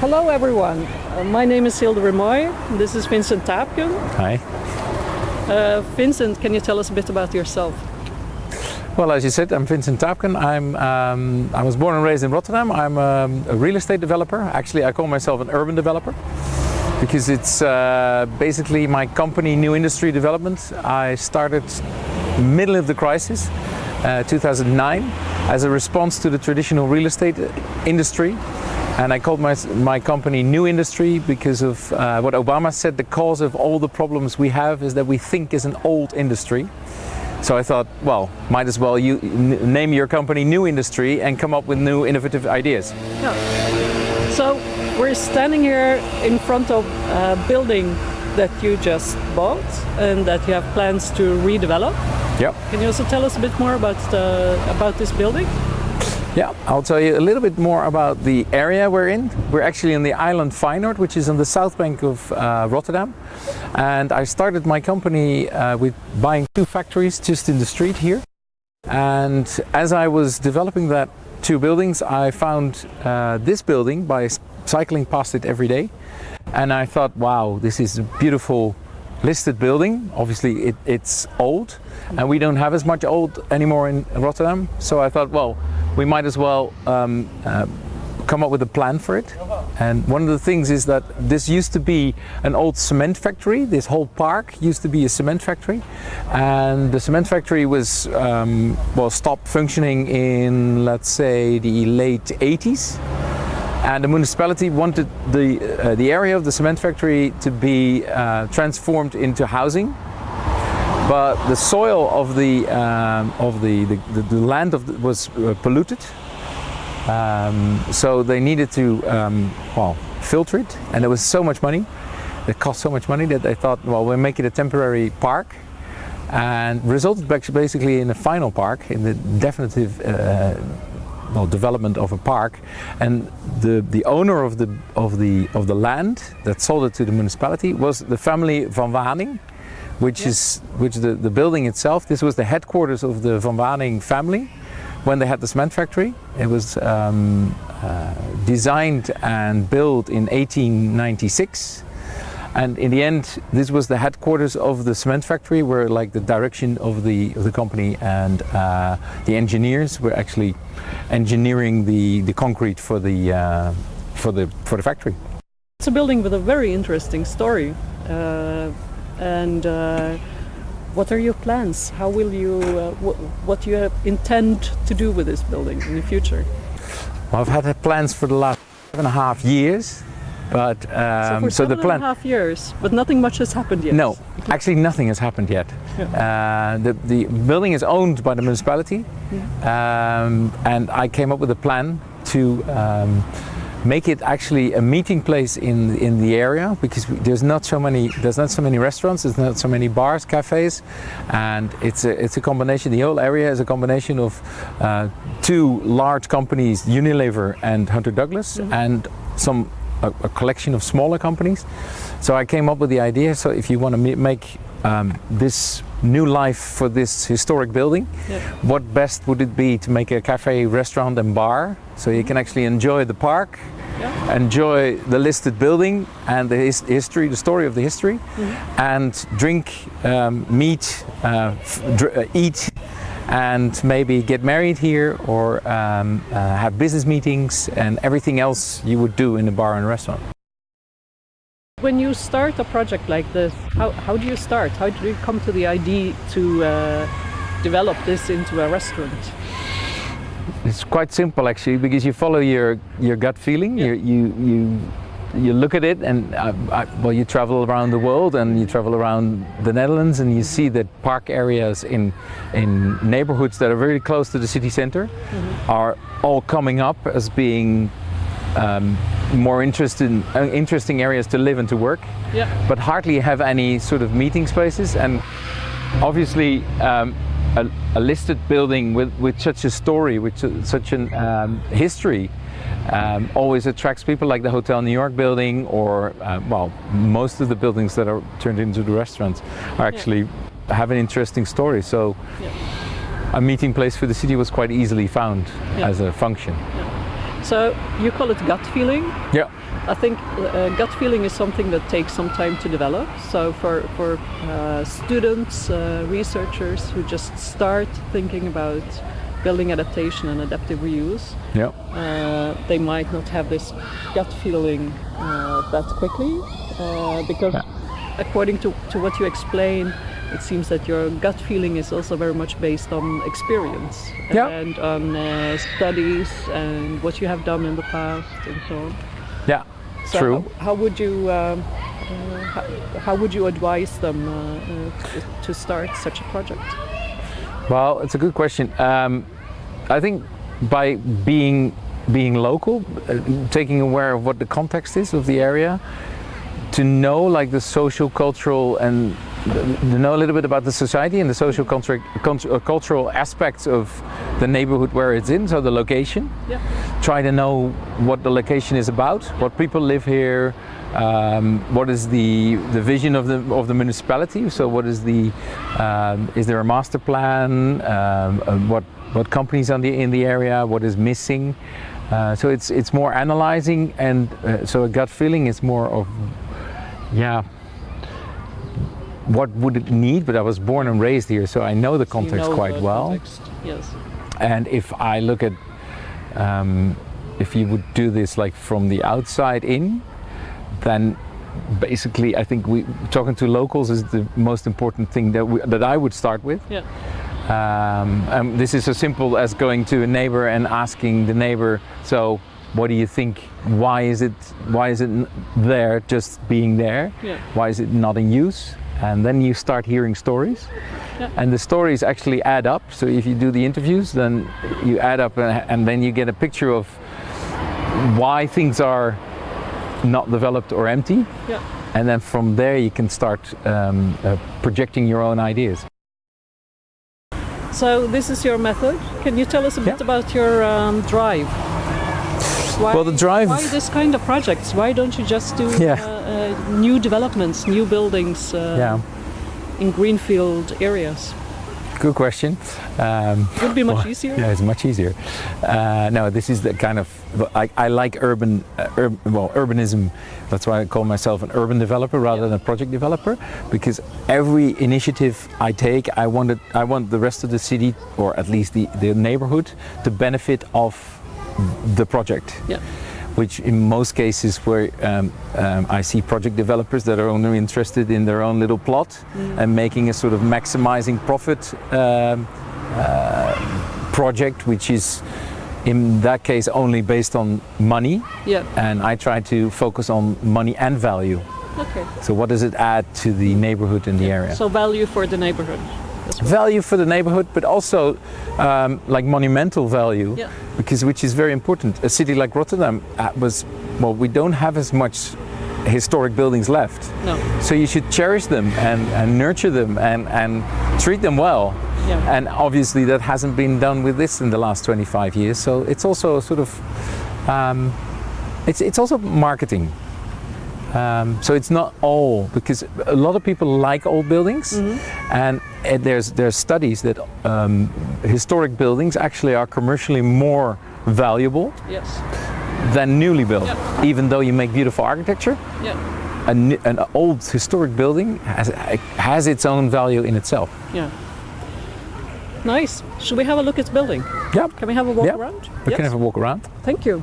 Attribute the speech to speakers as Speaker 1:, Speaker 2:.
Speaker 1: Hello everyone, uh, my name is Hilde Remoy. This is Vincent Tapken.
Speaker 2: Hi.
Speaker 1: Uh, Vincent, can you tell us a bit about yourself?
Speaker 2: Well, as you said, I'm Vincent Tapken. I'm, um, I was born and raised in Rotterdam. I'm um, a real estate developer. Actually, I call myself an urban developer because it's uh, basically my company, New Industry Development. I started middle of the crisis, uh, 2009, as a response to the traditional real estate industry. And I called my, my company New Industry because of uh, what Obama said, the cause of all the problems we have is that we think is an old industry. So I thought, well, might as well you name your company New Industry and come up with new innovative ideas.
Speaker 1: Yeah. So we're standing here in front of a building that you just bought and that you have plans to redevelop.
Speaker 2: Yeah.
Speaker 1: Can you also tell us a bit more about the, about this building?
Speaker 2: Yeah, I'll tell you a little bit more about the area we're in. We're actually in the island Feyenoord, which is on the south bank of uh, Rotterdam. And I started my company uh, with buying two factories just in the street here. And as I was developing that two buildings, I found uh, this building by cycling past it every day. And I thought, wow, this is a beautiful listed building. Obviously it, it's old and we don't have as much old anymore in Rotterdam. So I thought, well, we might as well um, uh, come up with a plan for it. And one of the things is that this used to be an old cement factory. This whole park used to be a cement factory. And the cement factory was, um, well, stopped functioning in, let's say, the late 80s. And the municipality wanted the, uh, the area of the cement factory to be uh, transformed into housing. But the soil of the, um, of the, the, the, land of the, was uh, polluted. Um, so they needed to, um, well, filter it. And there was so much money. It cost so much money that they thought, well, we'll make it a temporary park and resulted basically in a final park, in the definitive uh, well, development of a park and the the owner of the of the of the land that sold it to the municipality was the family van Waning which is which the the building itself this was the headquarters of the van Waning family when they had the cement factory it was um, uh, designed and built in 1896 and in the end, this was the headquarters of the cement factory where like the direction of the, of the company and uh, the engineers were actually engineering the, the concrete for the, uh, for, the, for the factory.
Speaker 1: It's a building with a very interesting story. And uh, what are your plans? How will you, uh, wh what do you intend to do with this building in the future?
Speaker 2: Well, I've had plans for the last seven and a half years but
Speaker 1: um, so, so the plan. And a half years, but nothing much has happened yet.
Speaker 2: No, actually nothing has happened yet. Yeah. Uh, the the building is owned by the municipality, yeah. um, and I came up with a plan to. Um, make it actually a meeting place in in the area because there's not so many there's not so many restaurants there's not so many bars cafes and it's a it's a combination the whole area is a combination of uh, two large companies Unilever and Hunter Douglas mm -hmm. and some a, a, collection of smaller companies. So I came up with the idea, so if you want to make um, this new life for this historic building, yeah. what best would it be to make a cafe, restaurant and bar, so you can mm-hmm. actually enjoy the park, yeah. enjoy the listed building and the his history, the story of the history, mm -hmm. and drink, um, meet, uh, uh, eat and maybe get married here or um, uh, have business meetings and everything else you would do in a bar and restaurant.
Speaker 1: When you start a project like this, how, how do you start? How do you come to the idea to uh, develop this into a restaurant?
Speaker 2: It's quite simple actually because you follow your, your gut feeling, yeah. you, you, you you look at it and uh, I, well you travel around the world and you travel around the Netherlands and you see that park areas in in neighborhoods that are very close to the city center mm -hmm. are all coming up as being um, more interesting uh, interesting areas to live and to work yeah. but hardly have any sort of meeting spaces and obviously um, a, a, listed building with, with such a story, with such a um, history, um, always attracts people like the Hotel New York building or, uh, well, most of the buildings that are turned into the restaurants are actually yeah. have an interesting story. So yeah. a meeting place for the city was quite easily found as a function.
Speaker 1: So you call it gut feeling?
Speaker 2: Yeah.
Speaker 1: I think uh, gut feeling is something that takes some time to develop. So for for uh, students, uh, researchers who just start thinking about building adaptation and adaptive reuse,
Speaker 2: Yeah.
Speaker 1: uh, they might not have this gut feeling uh, that quickly uh, because
Speaker 2: Yeah.
Speaker 1: according to, to what you explain it seems that your gut feeling is also very much based on experience
Speaker 2: Yeah.
Speaker 1: and on uh, studies and what you have done in the past and so on.
Speaker 2: Yeah.
Speaker 1: So
Speaker 2: True.
Speaker 1: How, how would you um, uh, how, how would you advise them uh, uh, to, start such a project?
Speaker 2: Well, it's a good question. Um, I think by being being local, uh, taking aware of what the context is of the area, to know like the social, cultural, and know a little bit about the society and the social, cultural, cultural aspects of the neighborhood where it's in, so the location.
Speaker 1: Yeah.
Speaker 2: Try to know what the location is about, what people live here, um, what is the the vision of the of the municipality. So what is the um, is there a master plan? Um, uh, what what companies on the in the area? What is missing? Uh, so it's it's more analyzing, and uh, so a gut feeling is more of yeah. What would it need? But I was born and raised here, so I know the
Speaker 1: You
Speaker 2: context
Speaker 1: know
Speaker 2: quite
Speaker 1: the
Speaker 2: well.
Speaker 1: context, Yes.
Speaker 2: And if I look at, um, if you would do this like from the outside in, then basically I think we talking to locals is the most important thing that we, that I would start with.
Speaker 1: Yeah.
Speaker 2: Um, and this is as simple as going to a neighbor and asking the neighbor, so what do you think? Why is it why is it there just being there?
Speaker 1: Yeah.
Speaker 2: Why is it not in use? And then you start hearing stories.
Speaker 1: Yeah.
Speaker 2: And the stories actually add up. So if you do the interviews, then you add up and, and then you get a picture of why things are not developed or empty.
Speaker 1: Yeah.
Speaker 2: And then from there you can start um, uh, projecting your own ideas.
Speaker 1: So this is your method. Can you tell us a bit
Speaker 2: Yeah.
Speaker 1: about your um, drive? Why,
Speaker 2: Well, the drive-
Speaker 1: Why this kind of projects? Why don't you just do
Speaker 2: Yeah.
Speaker 1: uh, new developments, new buildings uh,
Speaker 2: yeah,
Speaker 1: in greenfield areas?
Speaker 2: good question. Um,
Speaker 1: Would be much
Speaker 2: Well,
Speaker 1: easier.
Speaker 2: Yeah, it's much easier. Uh, no, this is the kind of I, I like urban, uh, ur- well, urbanism. That's why I call myself an urban developer rather
Speaker 1: Yeah.
Speaker 2: than a project developer, because every initiative I take, I want it, I want the rest of the city, or at least the, the neighborhood, to benefit of the project
Speaker 1: Yeah.
Speaker 2: Which in most cases where um, um, I see project developers that are only interested in their own little plot and making a sort of maximizing profit um, uh, project, which is in that case only based on money.
Speaker 1: Yeah.
Speaker 2: And I try to focus on money and value.
Speaker 1: Okay.
Speaker 2: So what does it add to the neighborhood in the area?
Speaker 1: So value for the neighborhood. Well.
Speaker 2: value for the neighborhood, but also um, like monumental value,
Speaker 1: Yeah.
Speaker 2: because which is very important. A city like Rotterdam uh, was well, we don't have as much historic buildings left,
Speaker 1: No.
Speaker 2: so you should cherish them and, and nurture them and, and treat them well.
Speaker 1: Yeah.
Speaker 2: And obviously that hasn't been done with this in the last 25 years. So it's also a sort of um, it's it's also marketing. Um, so it's not all because a lot of people like old buildings, and uh, there's there's studies that um, historic buildings actually are commercially more valuable
Speaker 1: Yes.
Speaker 2: than newly built.
Speaker 1: Yeah.
Speaker 2: Even though you make beautiful architecture,
Speaker 1: Yeah.
Speaker 2: a n- an old historic building has has its own value in itself.
Speaker 1: Yeah. Nice. Should we have a look at the building?
Speaker 2: Yeah,
Speaker 1: Can we have a walk
Speaker 2: Yeah.
Speaker 1: around?
Speaker 2: we can have a walk around.
Speaker 1: Thank you.